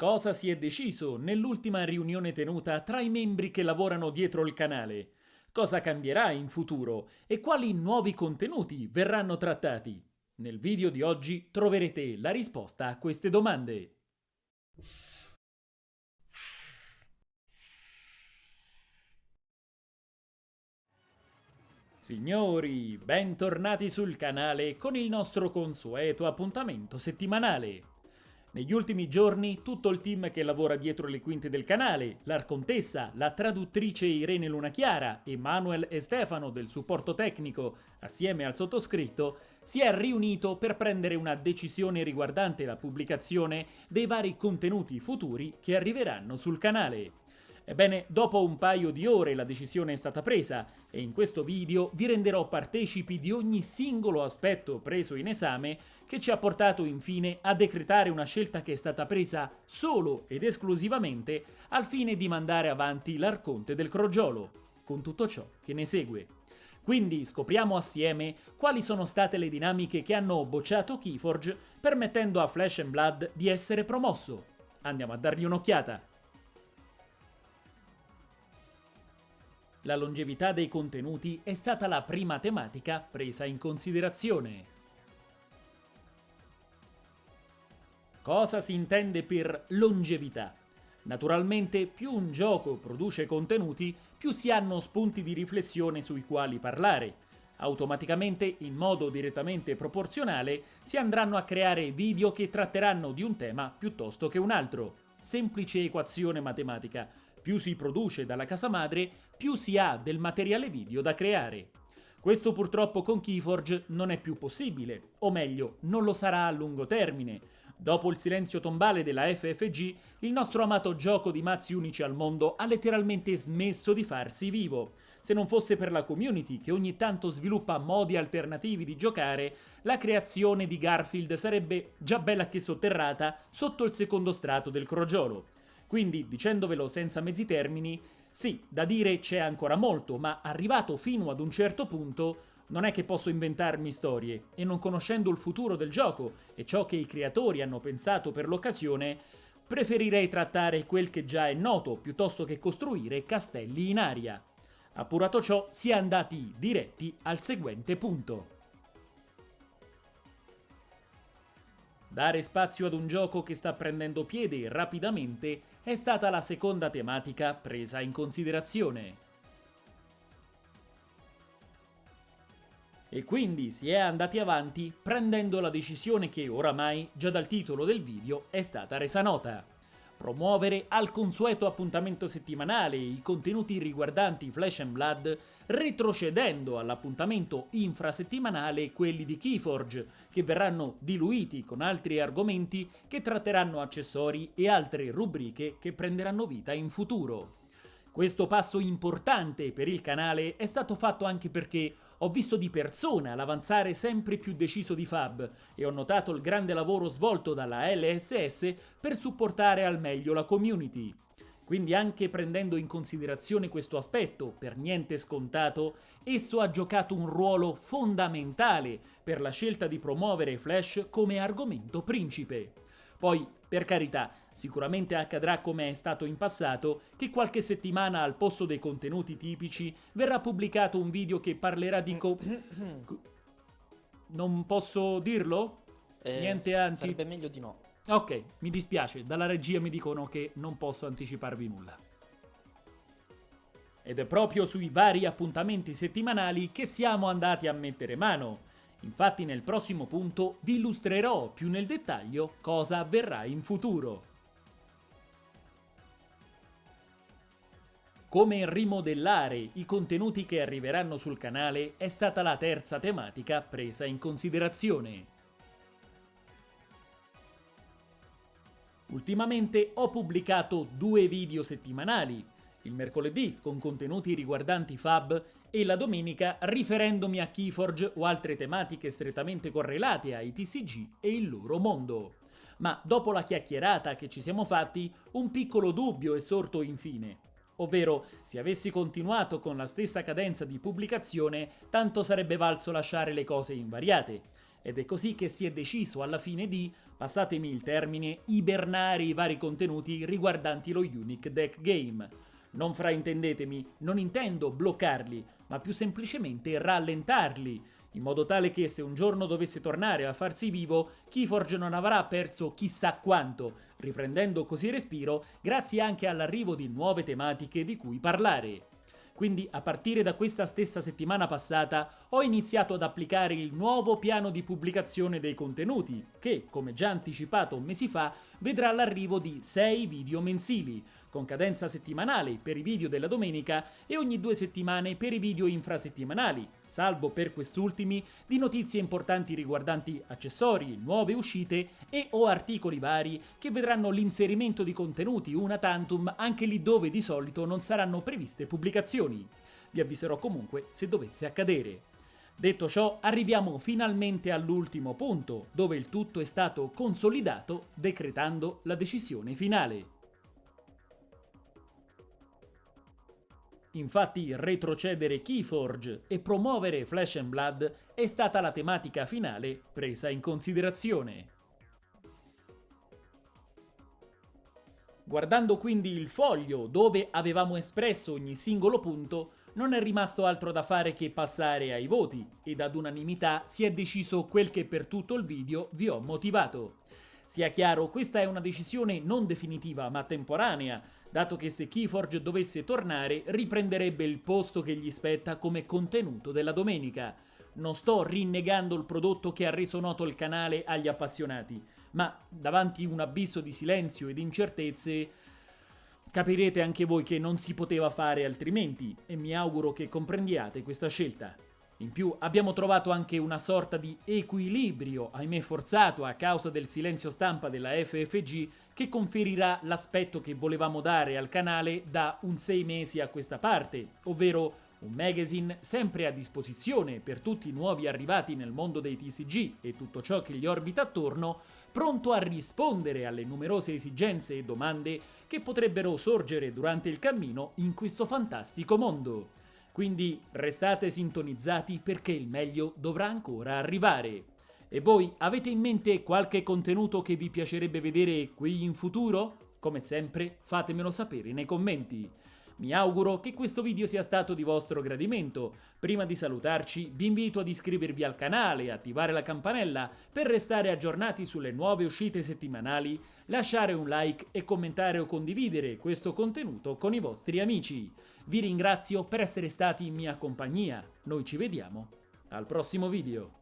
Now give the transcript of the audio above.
Cosa si è deciso nell'ultima riunione tenuta tra i membri che lavorano dietro il canale? Cosa cambierà in futuro e quali nuovi contenuti verranno trattati? Nel video di oggi troverete la risposta a queste domande. Signori, bentornati sul canale con il nostro consueto appuntamento settimanale. Negli ultimi giorni tutto il team che lavora dietro le quinte del canale, l'Arcontessa, la traduttrice Irene Lunachiara e Manuel e Stefano del supporto tecnico, assieme al sottoscritto, si è riunito per prendere una decisione riguardante la pubblicazione dei vari contenuti futuri che arriveranno sul canale. Ebbene, dopo un paio di ore la decisione è stata presa e in questo video vi renderò partecipi di ogni singolo aspetto preso in esame che ci ha portato infine a decretare una scelta che è stata presa solo ed esclusivamente al fine di mandare avanti l'Arconte del Crogiolo, con tutto ciò che ne segue. Quindi scopriamo assieme quali sono state le dinamiche che hanno bocciato Keyforge permettendo a Flash Blood di essere promosso. Andiamo a dargli un'occhiata. La longevità dei contenuti è stata la prima tematica presa in considerazione. Cosa si intende per longevità? Naturalmente più un gioco produce contenuti, più si hanno spunti di riflessione sui quali parlare. Automaticamente, in modo direttamente proporzionale, si andranno a creare video che tratteranno di un tema piuttosto che un altro. Semplice equazione matematica, più si produce dalla casa madre, più si ha del materiale video da creare. Questo purtroppo con Keyforge non è più possibile, o meglio, non lo sarà a lungo termine. Dopo il silenzio tombale della FFG, il nostro amato gioco di mazzi unici al mondo ha letteralmente smesso di farsi vivo. Se non fosse per la community che ogni tanto sviluppa modi alternativi di giocare, la creazione di Garfield sarebbe già bella che sotterrata sotto il secondo strato del crogiolo. Quindi, dicendovelo senza mezzi termini, sì, da dire c'è ancora molto, ma arrivato fino ad un certo punto non è che posso inventarmi storie, e non conoscendo il futuro del gioco e ciò che i creatori hanno pensato per l'occasione, preferirei trattare quel che già è noto piuttosto che costruire castelli in aria. Appurato ciò, si è andati diretti al seguente punto. Dare spazio ad un gioco che sta prendendo piede rapidamente è stata la seconda tematica presa in considerazione. E quindi si è andati avanti prendendo la decisione che oramai, già dal titolo del video, è stata resa nota promuovere al consueto appuntamento settimanale i contenuti riguardanti Flash and Blood, retrocedendo all'appuntamento infrasettimanale quelli di Keyforge, che verranno diluiti con altri argomenti che tratteranno accessori e altre rubriche che prenderanno vita in futuro. Questo passo importante per il canale è stato fatto anche perché ho visto di persona l'avanzare sempre più deciso di Fab e ho notato il grande lavoro svolto dalla LSS per supportare al meglio la community. Quindi anche prendendo in considerazione questo aspetto, per niente scontato, esso ha giocato un ruolo fondamentale per la scelta di promuovere Flash come argomento principe. Poi, per carità, Sicuramente accadrà come è stato in passato, che qualche settimana al posto dei contenuti tipici verrà pubblicato un video che parlerà di co... Non posso dirlo? Eh, Niente anti... Sarebbe meglio di no. Ok, mi dispiace, dalla regia mi dicono che non posso anticiparvi nulla. Ed è proprio sui vari appuntamenti settimanali che siamo andati a mettere mano. Infatti nel prossimo punto vi illustrerò più nel dettaglio cosa avverrà in futuro. Come rimodellare i contenuti che arriveranno sul canale è stata la terza tematica presa in considerazione. Ultimamente ho pubblicato due video settimanali, il mercoledì con contenuti riguardanti Fab e la domenica riferendomi a Keyforge o altre tematiche strettamente correlate ai TCG e il loro mondo. Ma dopo la chiacchierata che ci siamo fatti, un piccolo dubbio è sorto infine ovvero se avessi continuato con la stessa cadenza di pubblicazione tanto sarebbe valso lasciare le cose invariate. Ed è così che si è deciso alla fine di, passatemi il termine, ibernare i vari contenuti riguardanti lo Unique Deck Game. Non fraintendetemi, non intendo bloccarli, ma più semplicemente rallentarli, in modo tale che se un giorno dovesse tornare a farsi vivo, Keyforge non avrà perso chissà quanto, riprendendo così respiro grazie anche all'arrivo di nuove tematiche di cui parlare. Quindi a partire da questa stessa settimana passata ho iniziato ad applicare il nuovo piano di pubblicazione dei contenuti, che, come già anticipato mesi fa, vedrà l'arrivo di 6 video mensili, con cadenza settimanale per i video della domenica e ogni due settimane per i video infrasettimanali, salvo per quest'ultimi di notizie importanti riguardanti accessori, nuove uscite e o articoli vari che vedranno l'inserimento di contenuti una tantum anche lì dove di solito non saranno previste pubblicazioni. Vi avviserò comunque se dovesse accadere. Detto ciò, arriviamo finalmente all'ultimo punto, dove il tutto è stato consolidato decretando la decisione finale. Infatti retrocedere Keyforge e promuovere Flash and Blood è stata la tematica finale presa in considerazione. Guardando quindi il foglio dove avevamo espresso ogni singolo punto, non è rimasto altro da fare che passare ai voti ed ad unanimità si è deciso quel che per tutto il video vi ho motivato. Sia chiaro, questa è una decisione non definitiva ma temporanea, dato che se Keyforge dovesse tornare riprenderebbe il posto che gli spetta come contenuto della domenica. Non sto rinnegando il prodotto che ha reso noto il canale agli appassionati, ma davanti un abisso di silenzio ed incertezze capirete anche voi che non si poteva fare altrimenti e mi auguro che comprendiate questa scelta. In più abbiamo trovato anche una sorta di equilibrio, ahimè forzato a causa del silenzio stampa della FFG, che conferirà l'aspetto che volevamo dare al canale da un sei mesi a questa parte, ovvero un magazine sempre a disposizione per tutti i nuovi arrivati nel mondo dei TCG e tutto ciò che gli orbita attorno, pronto a rispondere alle numerose esigenze e domande che potrebbero sorgere durante il cammino in questo fantastico mondo. Quindi restate sintonizzati perché il meglio dovrà ancora arrivare. E voi avete in mente qualche contenuto che vi piacerebbe vedere qui in futuro? Come sempre fatemelo sapere nei commenti. Mi auguro che questo video sia stato di vostro gradimento. Prima di salutarci vi invito ad iscrivervi al canale e attivare la campanella per restare aggiornati sulle nuove uscite settimanali, lasciare un like e commentare o condividere questo contenuto con i vostri amici. Vi ringrazio per essere stati in mia compagnia. Noi ci vediamo al prossimo video.